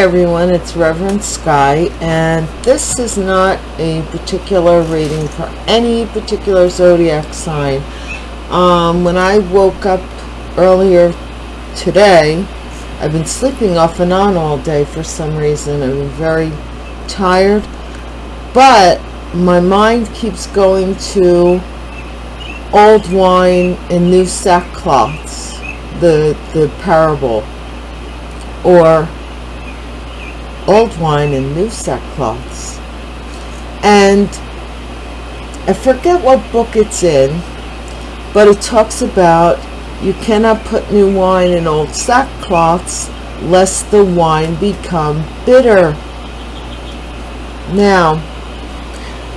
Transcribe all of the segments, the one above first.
everyone, it's Reverend Sky, and this is not a particular reading for any particular zodiac sign. Um, when I woke up earlier today, I've been sleeping off and on all day for some reason. I'm very tired, but my mind keeps going to old wine and new sackcloths, the, the parable, or old wine and new sackcloths. And I forget what book it's in, but it talks about you cannot put new wine in old sackcloths lest the wine become bitter. Now,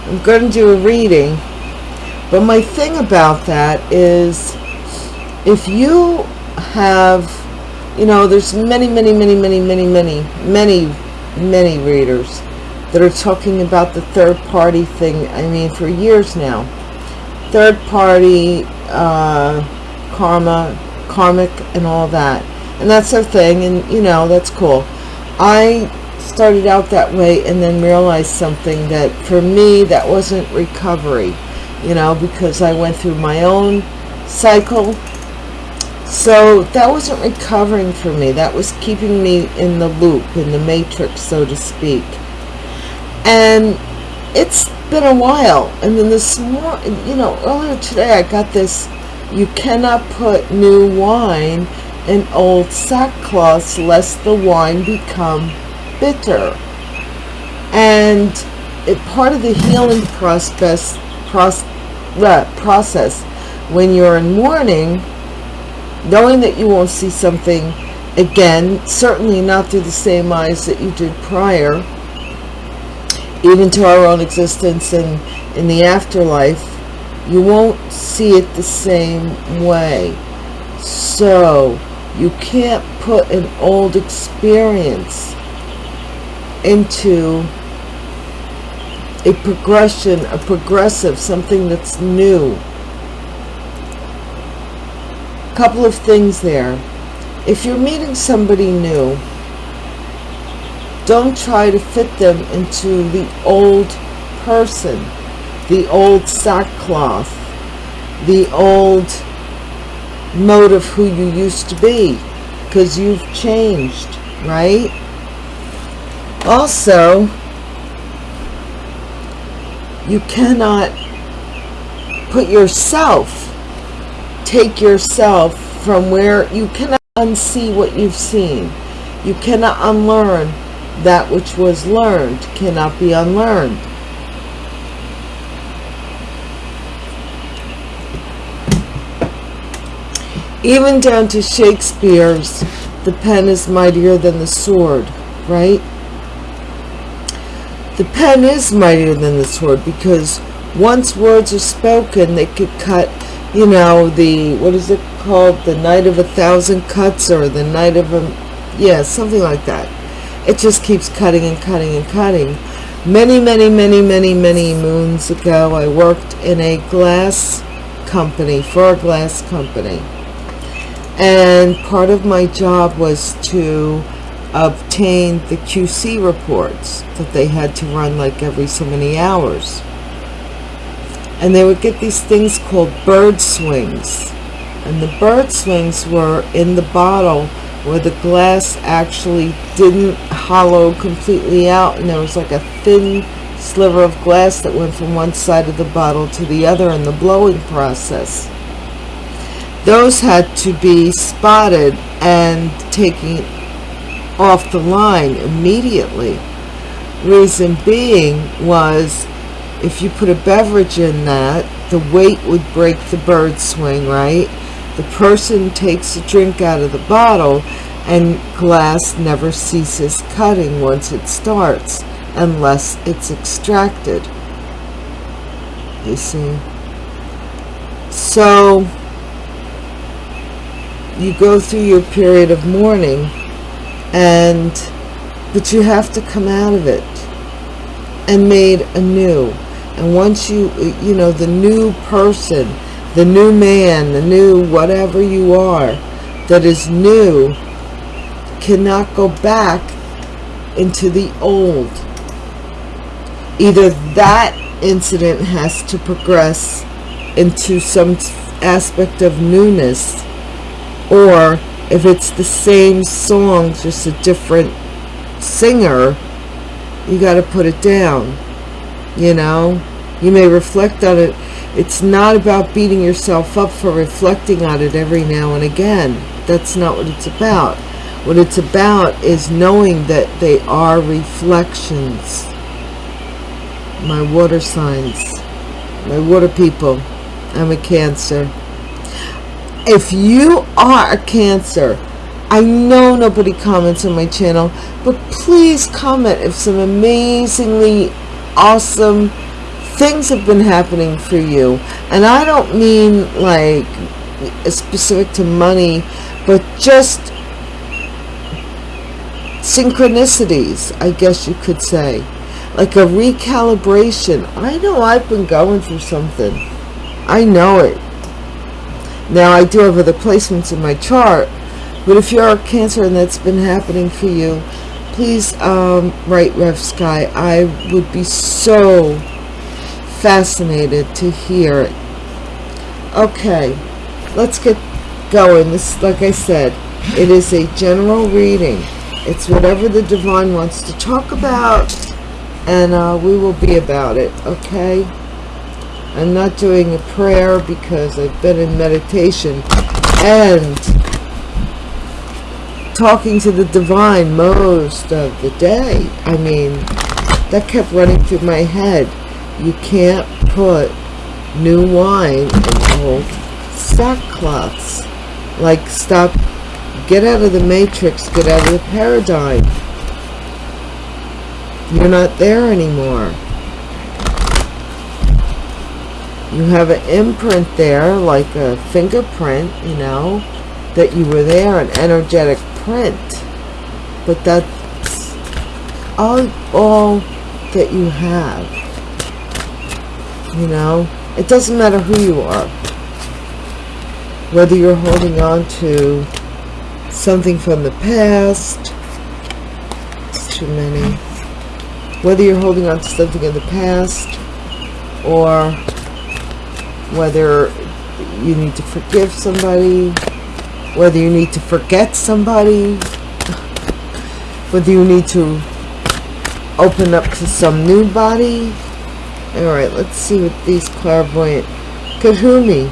I'm going to do a reading, but my thing about that is if you have, you know, there's many, many, many, many, many, many, many many readers that are talking about the third party thing I mean for years now. Third party uh, karma karmic and all that. And that's their thing and you know that's cool. I started out that way and then realized something that for me that wasn't recovery you know because I went through my own cycle so that wasn't recovering for me. That was keeping me in the loop, in the matrix, so to speak. And it's been a while. And then this morning, you know, earlier today I got this, you cannot put new wine in old sackcloths lest the wine become bitter. And it, part of the healing process, process, uh, process when you're in mourning knowing that you won't see something again, certainly not through the same eyes that you did prior, even to our own existence and in the afterlife, you won't see it the same way. So, you can't put an old experience into a progression, a progressive, something that's new couple of things there. If you're meeting somebody new, don't try to fit them into the old person, the old sackcloth, the old mode of who you used to be, because you've changed, right? Also, you cannot put yourself take yourself from where you cannot unsee what you've seen. You cannot unlearn that which was learned, cannot be unlearned. Even down to Shakespeare's, the pen is mightier than the sword, right? The pen is mightier than the sword because once words are spoken, they could cut you know, the, what is it called? The Night of a Thousand Cuts or the Night of a, yeah, something like that. It just keeps cutting and cutting and cutting. Many, many, many, many, many moons ago, I worked in a glass company, for a glass company. And part of my job was to obtain the QC reports that they had to run like every so many hours and they would get these things called bird swings. And the bird swings were in the bottle where the glass actually didn't hollow completely out and there was like a thin sliver of glass that went from one side of the bottle to the other in the blowing process. Those had to be spotted and taken off the line immediately. Reason being was if you put a beverage in that, the weight would break the bird swing, right? The person takes a drink out of the bottle and glass never ceases cutting once it starts unless it's extracted. You see? So, you go through your period of mourning and but you have to come out of it and made anew and once you you know the new person the new man the new whatever you are that is new cannot go back into the old. Either that incident has to progress into some aspect of newness, or if it's the same song, just a different singer, you got to put it down. You know, you may reflect on it. It's not about beating yourself up for reflecting on it every now and again. That's not what it's about. What it's about is knowing that they are reflections. My water signs, my water people, I'm a Cancer. If you are a Cancer, I know nobody comments on my channel, but please comment if some amazingly awesome things have been happening for you. And I don't mean like specific to money, but just synchronicities, I guess you could say. Like a recalibration. I know I've been going through something. I know it. Now, I do have other placements in my chart, but if you're a Cancer and that's been happening for you, please um, write Rev Sky. I would be so fascinated to hear it. Okay, let's get going. This, like I said, it is a general reading. It's whatever the divine wants to talk about, and uh, we will be about it, okay? I'm not doing a prayer because I've been in meditation and talking to the divine most of the day. I mean, that kept running through my head. You can't put new wine in old sackcloths. Like, stop, get out of the matrix, get out of the paradigm. You're not there anymore you have an imprint there like a fingerprint you know that you were there an energetic print but that's all all that you have you know? It doesn't matter who you are. Whether you're holding on to something from the past it's too many. Whether you're holding on to something in the past or whether you need to forgive somebody, whether you need to forget somebody, whether you need to open up to some new body. Alright, let's see what these clairvoyant... Kahumi.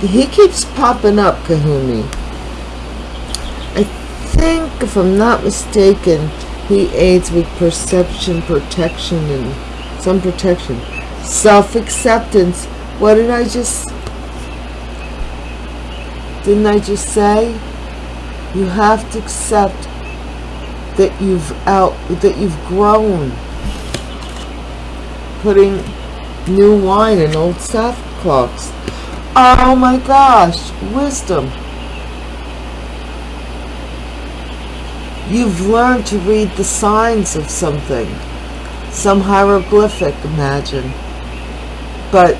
He keeps popping up, Kahumi. I think, if I'm not mistaken, he aids with perception, protection, and some protection. Self-acceptance what did I just... Didn't I just say? You have to accept that you've out... That you've grown. Putting new wine in old sackcloths. Oh my gosh. Wisdom. You've learned to read the signs of something. Some hieroglyphic, imagine. But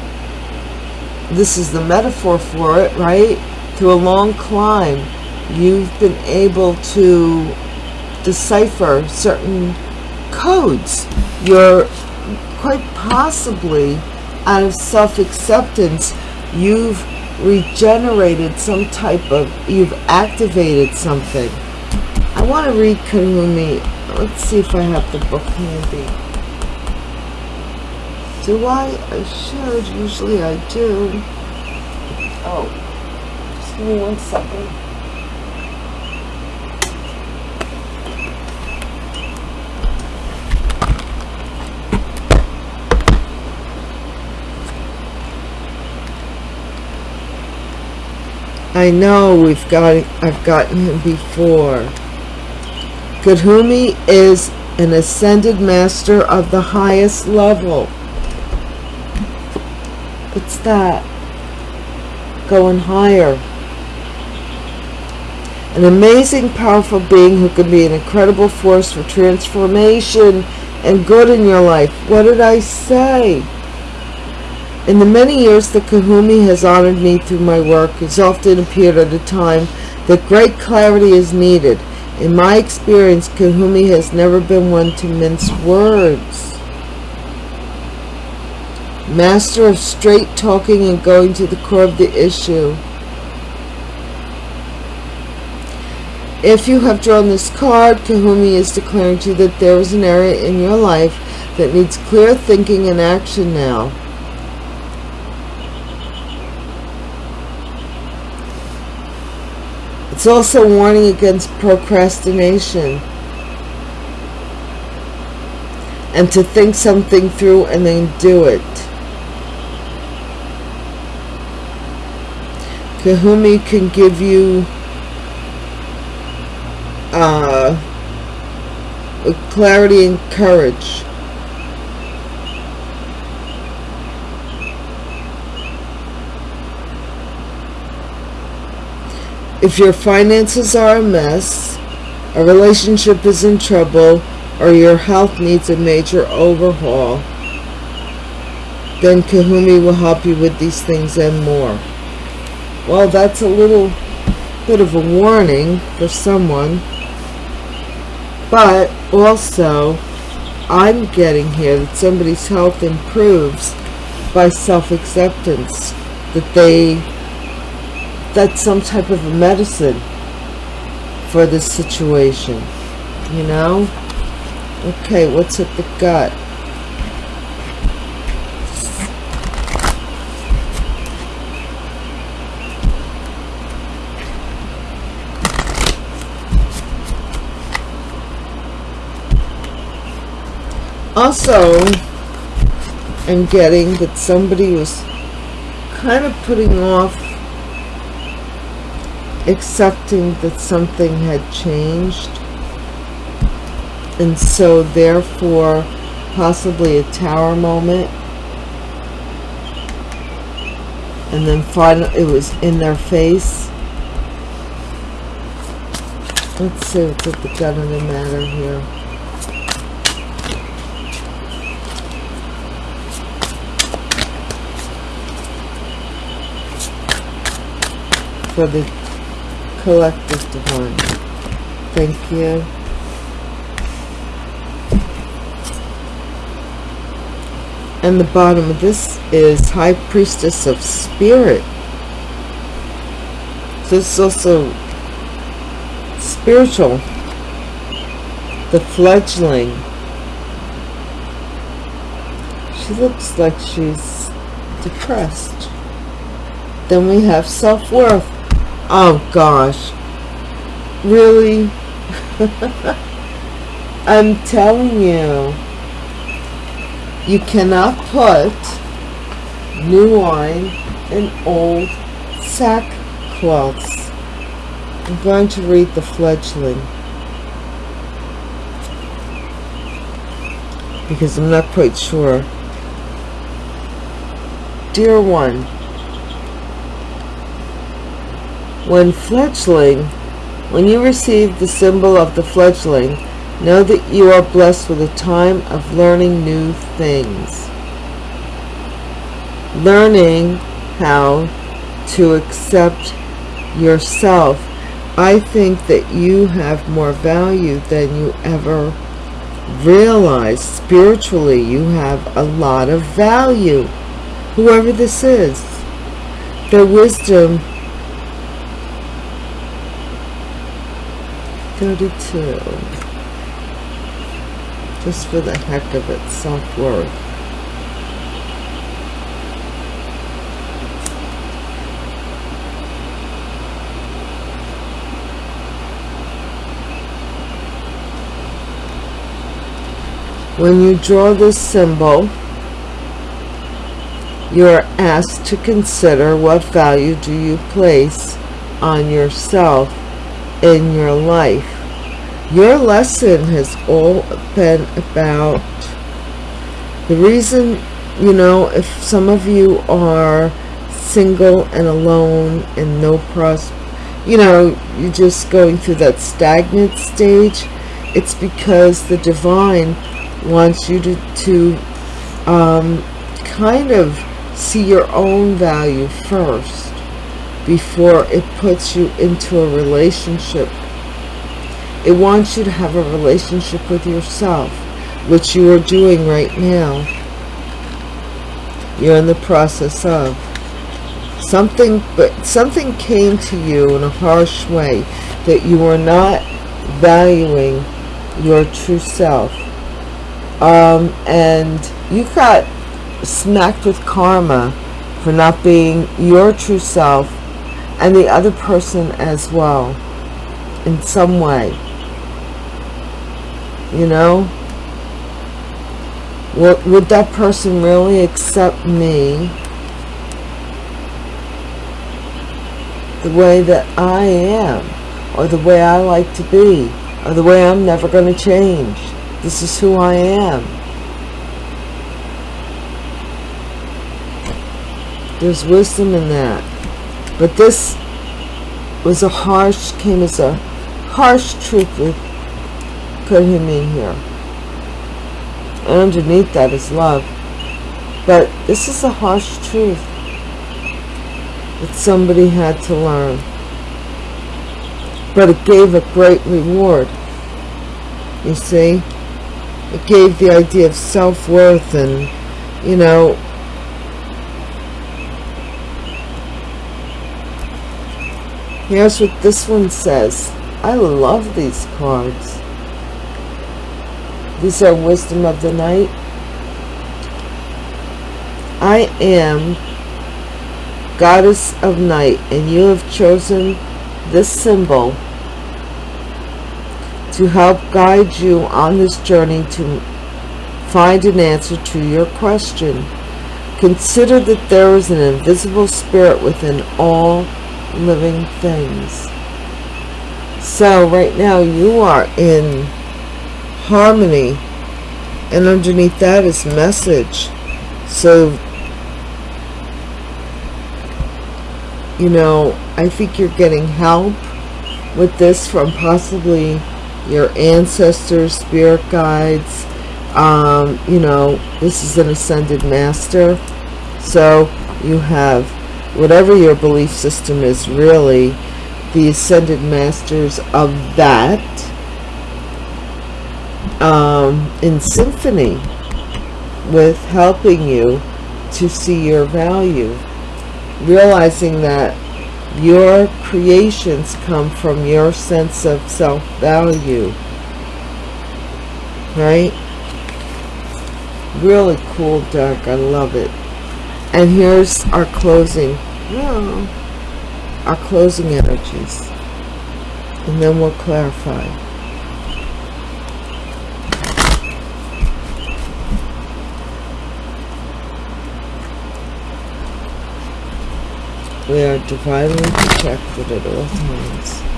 this is the metaphor for it, right? Through a long climb, you've been able to decipher certain codes. You're quite possibly out of self-acceptance, you've regenerated some type of, you've activated something. I want to read Kahumi. Let's see if I have the book handy. Do I? I should. Usually I do. Oh. Me one second. I know we've got I've gotten him before. Kahumi is an ascended master of the highest level. What's that? Going higher. An amazing, powerful being who can be an incredible force for transformation and good in your life. What did I say? In the many years that Kahumi has honored me through my work, it's often appeared at a time that great clarity is needed. In my experience, Kahumi has never been one to mince words. Master of straight talking and going to the core of the issue. If you have drawn this card, Kahumi is declaring to you that there is an area in your life that needs clear thinking and action now. It's also warning against procrastination. And to think something through and then do it. Kahumi can give you uh, clarity and courage. If your finances are a mess, a relationship is in trouble, or your health needs a major overhaul, then Kahumi will help you with these things and more. Well, that's a little bit of a warning for someone. But also, I'm getting here that somebody's health improves by self-acceptance. That they, that's some type of a medicine for this situation. You know? Okay, what's at the gut? Also I'm getting that somebody was kind of putting off accepting that something had changed. And so therefore possibly a tower moment. And then finally it was in their face. Let's see what's at the gut of the matter here for the collective divine. Thank you. And the bottom of this is High Priestess of Spirit. This is also spiritual. The fledgling. She looks like she's depressed. Then we have self-worth. Oh gosh. Really? I'm telling you. You cannot put new wine in old sackcloths. I'm going to read the fledgling. Because I'm not quite sure. Dear one, When fledgling, when you receive the symbol of the fledgling, know that you are blessed with a time of learning new things. Learning how to accept yourself. I think that you have more value than you ever realize. Spiritually, you have a lot of value. Whoever this is. Their wisdom 32. Just for the heck of it, self-worth. When you draw this symbol, you are asked to consider what value do you place on yourself in your life. Your lesson has all been about the reason, you know, if some of you are single and alone and no pros, you know, you're just going through that stagnant stage, it's because the divine wants you to, to um, kind of see your own value first before it puts you into a relationship It wants you to have a relationship with yourself, which you are doing right now. You're in the process of. Something, but something came to you in a harsh way that you are not valuing your true self. Um, and you got smacked with karma for not being your true self and the other person as well in some way. You know? Would, would that person really accept me the way that I am or the way I like to be or the way I'm never going to change? This is who I am. There's wisdom in that but this was a harsh came as a harsh truth with put him in here. And underneath that is love. But this is a harsh truth that somebody had to learn. But it gave a great reward. You see? It gave the idea of self-worth and you know Here's what this one says. I love these cards. These are Wisdom of the Night. I am Goddess of Night, and you have chosen this symbol to help guide you on this journey to find an answer to your question. Consider that there is an invisible spirit within all living things. So right now you are in harmony and underneath that is message. So, you know, I think you're getting help with this from possibly your ancestors, spirit guides. Um, you know, this is an ascended master. So you have whatever your belief system is really the ascended masters of that um, in symphony with helping you to see your value realizing that your creations come from your sense of self-value right? Really cool deck I love it and here's our closing well, our closing energies. And then we'll clarify. We are divinely protected at all times.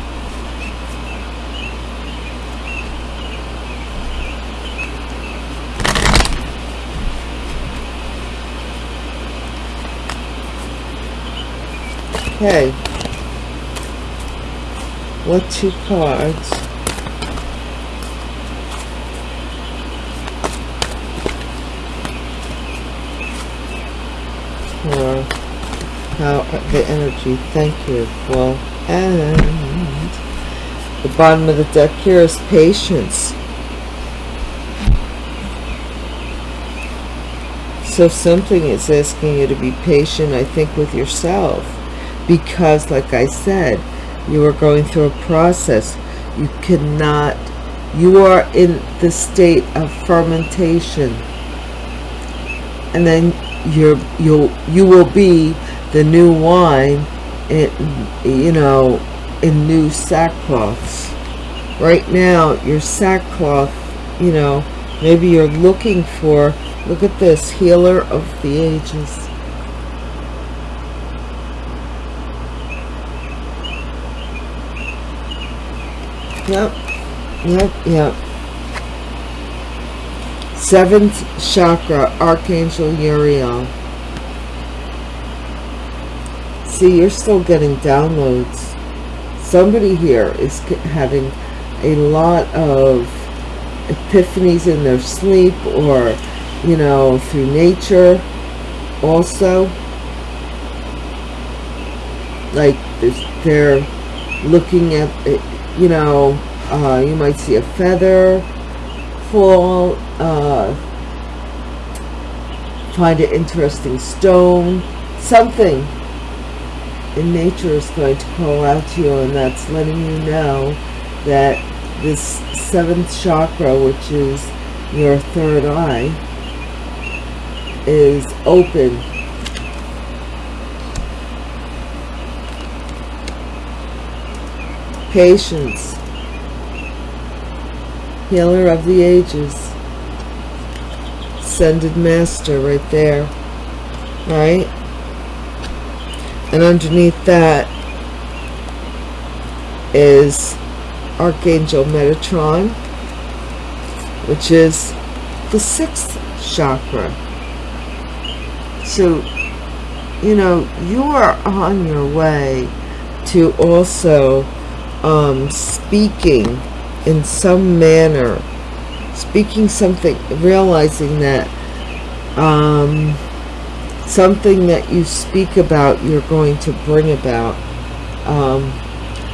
Okay. What two cards? For how the energy, thank you. Well, and the bottom of the deck here is patience. So something is asking you to be patient, I think, with yourself because like I said you are going through a process. You cannot you are in the state of fermentation. And then you're you'll you will be the new wine in, you know in new sackcloths. Right now your sackcloth you know maybe you're looking for look at this healer of the ages Yep. Yep. Yep. Seventh chakra, Archangel Uriel. See, you're still getting downloads. Somebody here is having a lot of epiphanies in their sleep or, you know, through nature also. Like, they're looking at it you know, Uh, you might see a feather fall. Uh, find an interesting stone. Something in nature is going to call out to you and that's letting you know that this seventh chakra, which is your third eye, is open. Patience. Healer of the ages. Ascended Master right there. Right? And underneath that is Archangel Metatron, which is the sixth chakra. So, you know, you are on your way to also um, speaking in some manner, speaking something, realizing that um, something that you speak about, you're going to bring about. Um,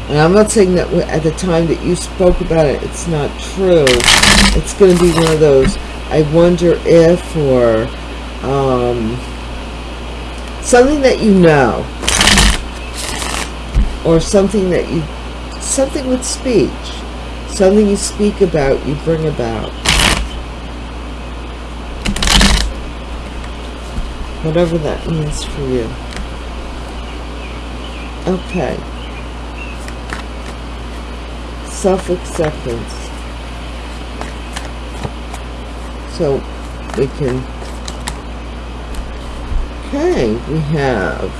and I'm not saying that at the time that you spoke about it, it's not true. It's going to be one of those, I wonder if, or um, something that you know. Or something that you, something with speech. Something you speak about, you bring about. Whatever that means for you. Okay self-acceptance. So we can, okay, we have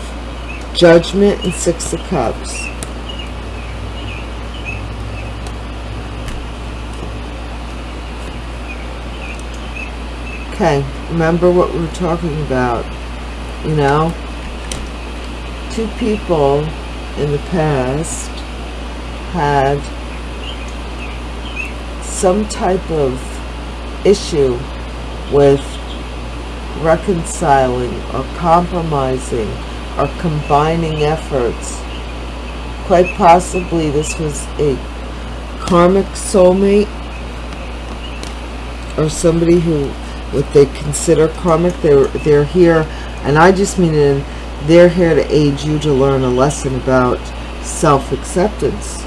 Judgment and Six of Cups. Okay, remember what we were talking about, you know? Two people in the past had some type of issue with reconciling or compromising or combining efforts. Quite possibly this was a karmic soulmate or somebody who what they consider karmic. They're, they're here, and I just mean in, they're here to aid you to learn a lesson about self-acceptance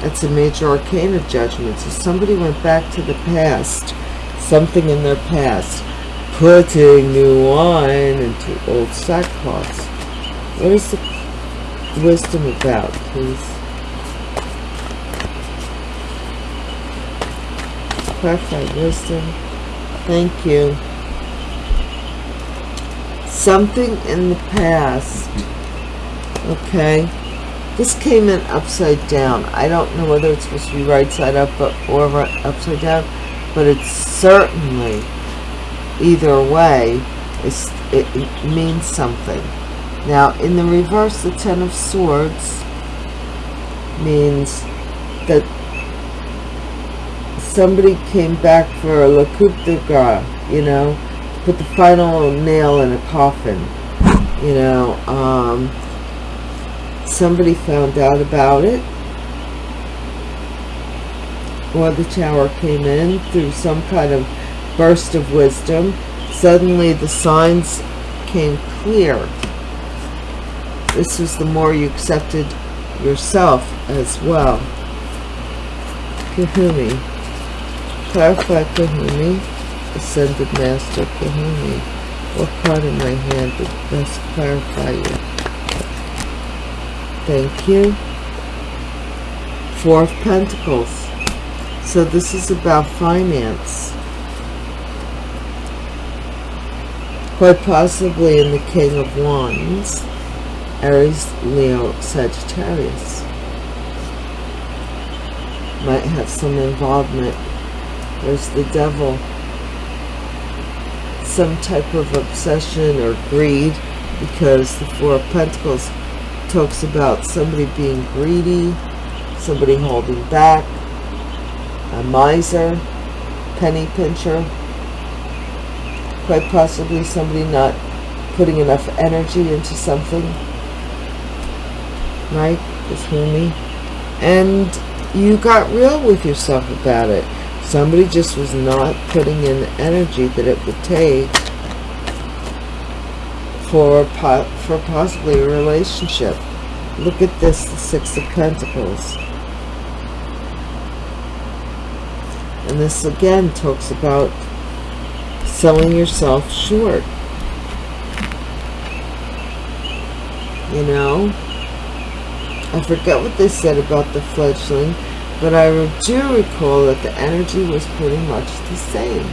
that's a major arcana judgment. So somebody went back to the past, something in their past, putting new wine into old sackcloths. What is the wisdom about, please? Clarify wisdom. Thank you. Something in the past. Okay this came in upside down. I don't know whether it's supposed to be right side up or upside down, but it's certainly, either way, it means something. Now, in the reverse, the Ten of Swords means that somebody came back for a le coup de grace, you know, put the final nail in a coffin, you know, um, somebody found out about it. Or the tower came in through some kind of burst of wisdom. Suddenly the signs came clear. This was the more you accepted yourself as well. Kahumi clarify Kahumi ascended master Kahumi what part of my hand would best clarify you Thank you. Four of Pentacles. So this is about finance. Quite possibly in the King of Wands. Aries, Leo, Sagittarius. Might have some involvement. There's the devil. Some type of obsession or greed because the Four of Pentacles talks about somebody being greedy, somebody holding back, a miser, penny pincher, quite possibly somebody not putting enough energy into something, right? This me. and you got real with yourself about it. Somebody just was not putting in the energy that it would take for for possibly a relationship. Look at this, the Six of Pentacles. And this again talks about selling yourself short. You know? I forget what they said about the fledgling, but I do recall that the energy was pretty much the same.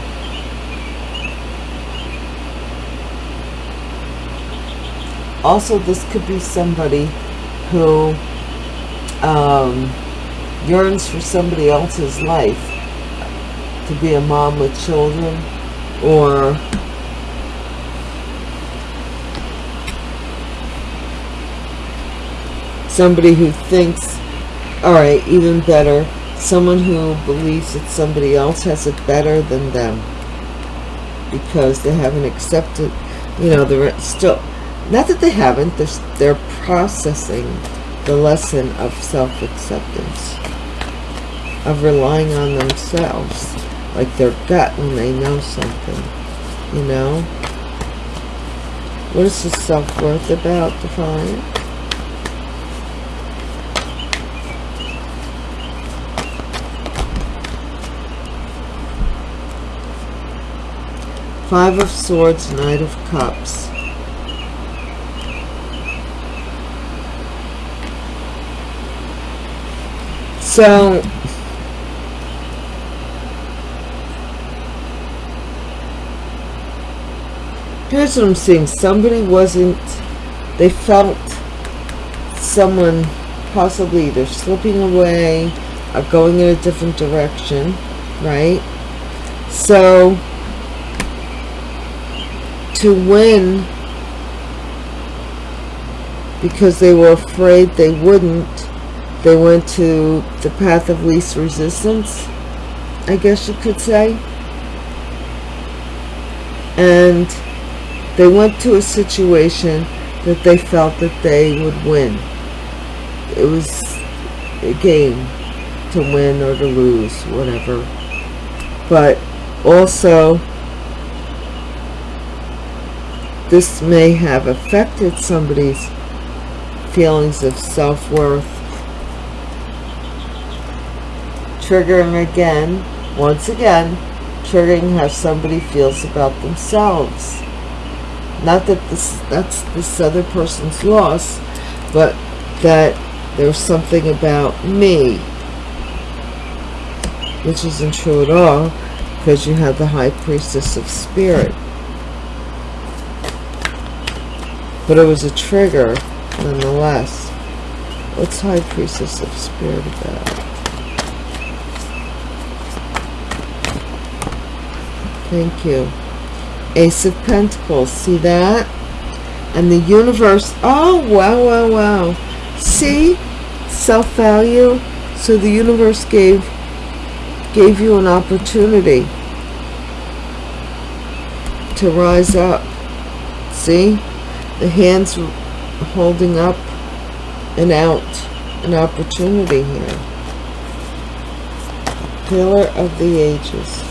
Also, this could be somebody who um, yearns for somebody else's life to be a mom with children or somebody who thinks all right even better. Someone who believes that somebody else has it better than them. Because they haven't accepted you know they're still not that they haven't they're, they're processing the lesson of self-acceptance. Of relying on themselves like their gut when they know something you know? What is the self-worth about define Five of Swords, Knight of Cups. So, here's what I'm seeing. Somebody wasn't, they felt someone possibly either slipping away or going in a different direction, right? So, to win because they were afraid they wouldn't. They went to the path of least resistance I guess you could say. And they went to a situation that they felt that they would win. It was a game to win or to lose whatever. But also this may have affected somebody's feelings of self-worth. Triggering again, once again, triggering how somebody feels about themselves. Not that this that's this other person's loss, but that there's something about me, which isn't true at all, because you have the High Priestess of Spirit. But it was a trigger, nonetheless. What's High Priestess of Spirit about? Thank you. Ace of Pentacles. See that? And the universe. Oh, wow, wow, wow. See? Self-value. So the universe gave gave you an opportunity to rise up. See? The hands holding up and out an opportunity here. Pillar of the Ages.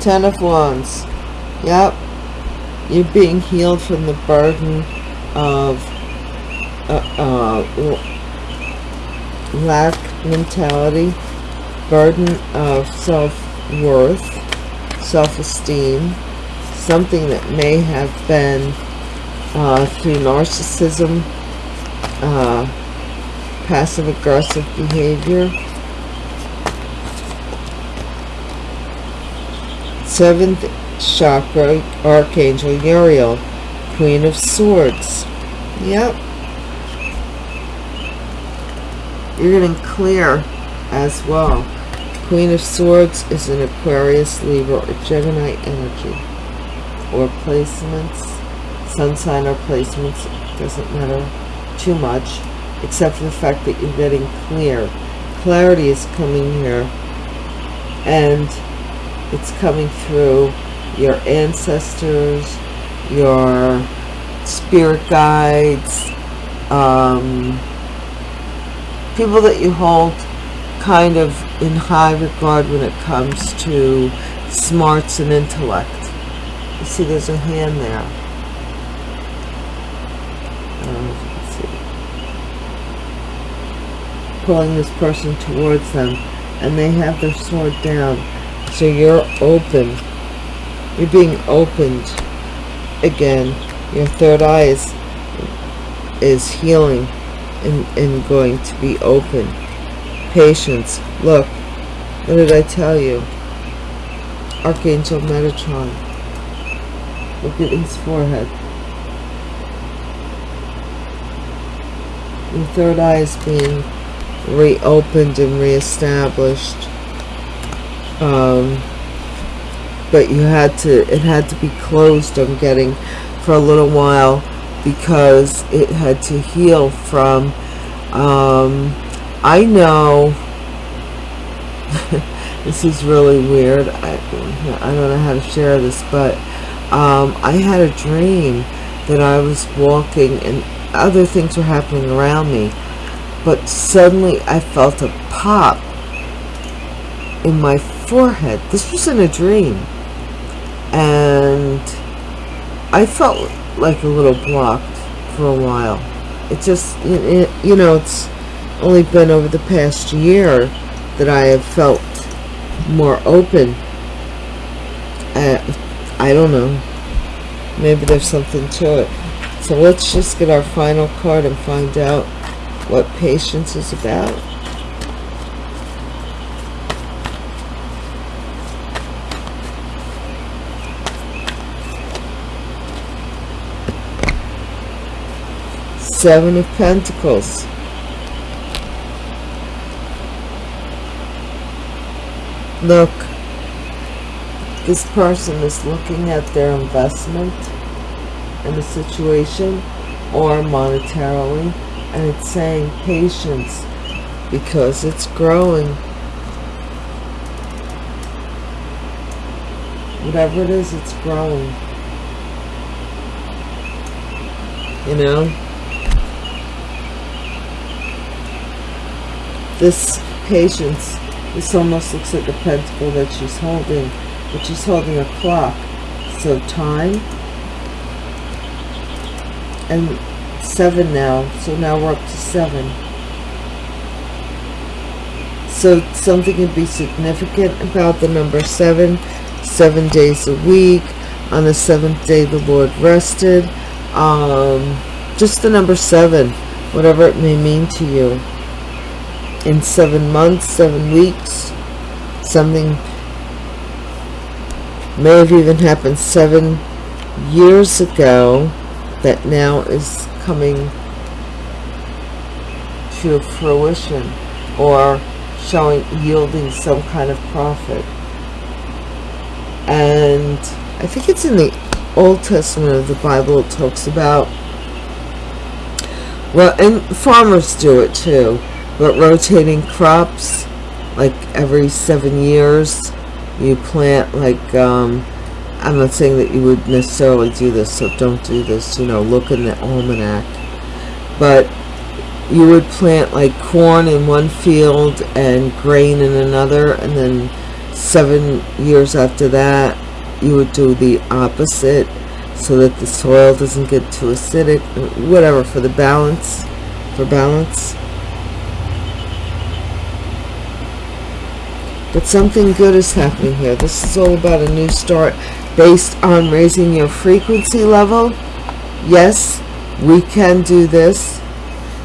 Ten of Wands. Yep. You're being healed from the burden of uh, uh, lack mentality, burden of self-worth, self-esteem, something that may have been uh, through narcissism, uh, passive-aggressive behavior. Seventh chakra, Archangel Uriel, Queen of Swords. Yep. You're getting clear as well. Queen of Swords is an Aquarius, Libra, or Gemini energy. Or placements. Sun sign or placements. Doesn't matter too much. Except for the fact that you're getting clear. Clarity is coming here. And it's coming through your ancestors your spirit guides um, people that you hold kind of in high regard when it comes to smarts and intellect. You see there's a hand there. Uh, pulling this person towards them and they have their sword down. So you're open. You're being opened. Again, your third eye is, is healing and, and going to be open. Patience. Look, what did I tell you? Archangel Metatron. Look at his forehead. The third eye is being reopened and reestablished. Um, but you had to, it had to be closed, I'm getting, for a little while because it had to heal from um, I know this is really weird I, I don't know how to share this but um, I had a dream that I was walking and other things were happening around me but suddenly I felt a pop in my forehead. This was in a dream. And I felt like a little blocked for a while. It just, you know, it's only been over the past year that I have felt more open. Uh, I don't know. Maybe there's something to it. So let's just get our final card and find out what patience is about. Seven of Pentacles. Look, this person is looking at their investment in a situation or monetarily and it's saying patience because it's growing. Whatever it is, it's growing. You know? This patience this almost looks like a pentacle that she's holding but she's holding a clock. So time. And seven now. So now we're up to seven. So something can be significant about the number seven. Seven days a week. On the seventh day the lord rested. Um just the number seven whatever it may mean to you in seven months, seven weeks. Something may have even happened seven years ago that now is coming to fruition or showing yielding some kind of profit and I think it's in the Old Testament of the Bible it talks about well and farmers do it too but rotating crops like every seven years you plant like um, I'm not saying that you would necessarily do this so don't do this you know look in the almanac. But you would plant like corn in one field and grain in another and then seven years after that you would do the opposite so that the soil doesn't get too acidic whatever for the balance for balance but something good is happening here. This is all about a new start based on raising your frequency level. Yes we can do this.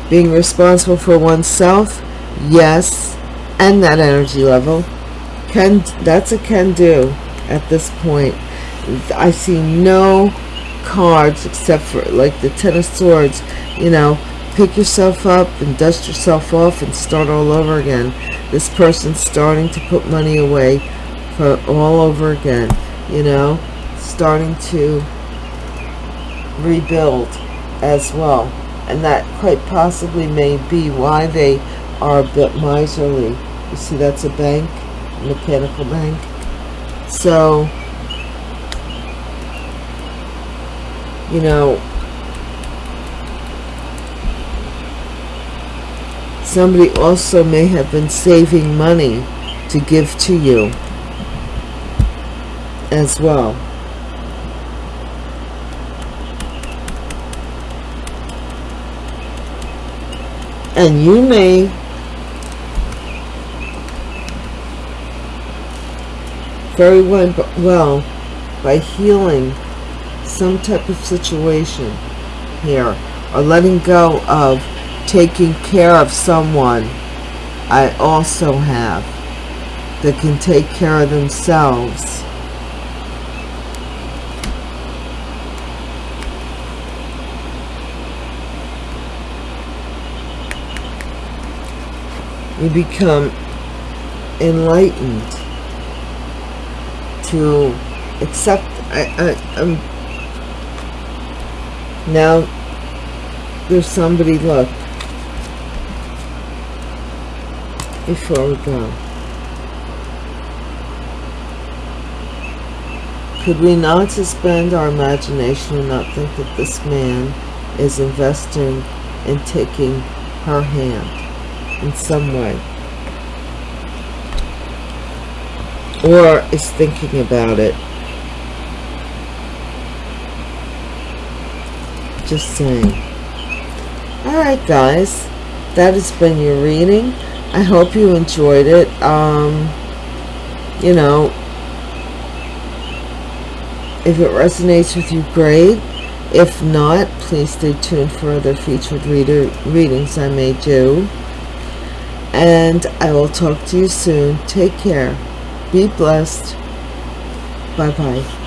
Being responsible for oneself yes and that energy level. Can that's a can do at this point. I see no cards except for like the ten of swords you know pick yourself up and dust yourself off and start all over again. This person's starting to put money away for all over again you know starting to rebuild as well. And that quite possibly may be why they are a bit miserly. You see that's a bank a mechanical bank. So, you know, somebody also may have been saving money to give to you as well. And you may very well by healing some type of situation here or letting go of taking care of someone I also have that can take care of themselves. You become enlightened to accept I, I, I'm now there's somebody look before we go. Could we not suspend our imagination and not think that this man is investing in taking her hand in some way? Or is thinking about it just saying alright guys that has been your reading I hope you enjoyed it um you know if it resonates with you great if not please stay tuned for other featured reader readings I may do and I will talk to you soon. Take care. Be blessed. Bye-bye.